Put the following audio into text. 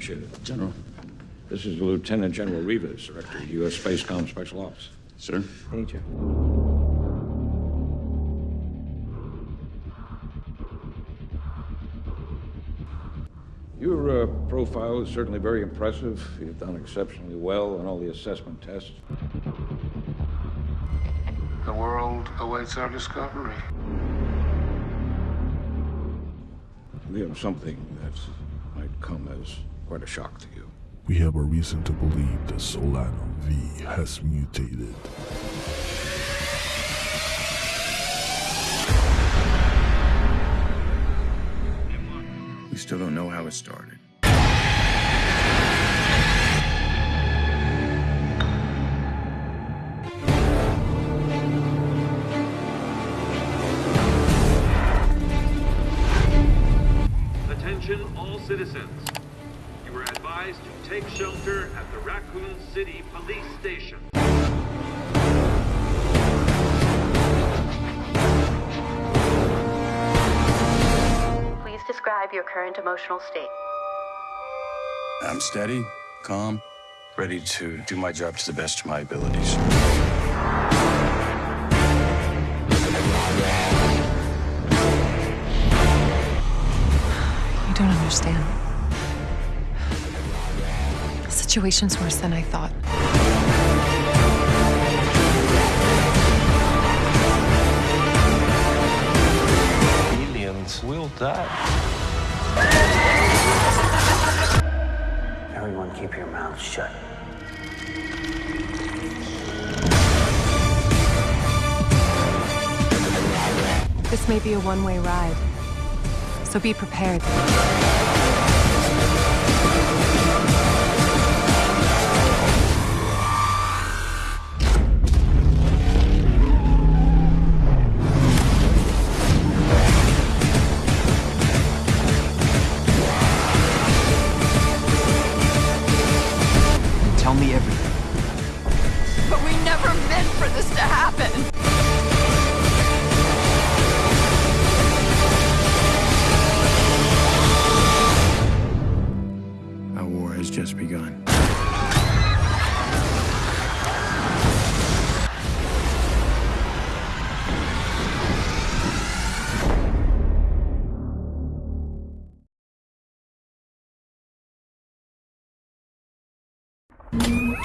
General. This is Lieutenant General Rivas, Director of U.S. Spacecom Special Ops. Sir? Meet you. Your uh, profile is certainly very impressive. You've done exceptionally well on all the assessment tests. The world awaits our discovery. We have something that might come as quite a shock to you. We have a reason to believe that Solano V has mutated. We still don't know how it started. Attention all citizens. You are advised to take shelter at the Raccoon City Police Station. Please describe your current emotional state. I'm steady, calm, ready to do my job to the best of my abilities. You don't understand. The situation's worse than I thought. Aliens will die. Everyone keep your mouths shut. This may be a one way ride, so be prepared. Everything. But we never meant for this to happen! Our war has just begun. you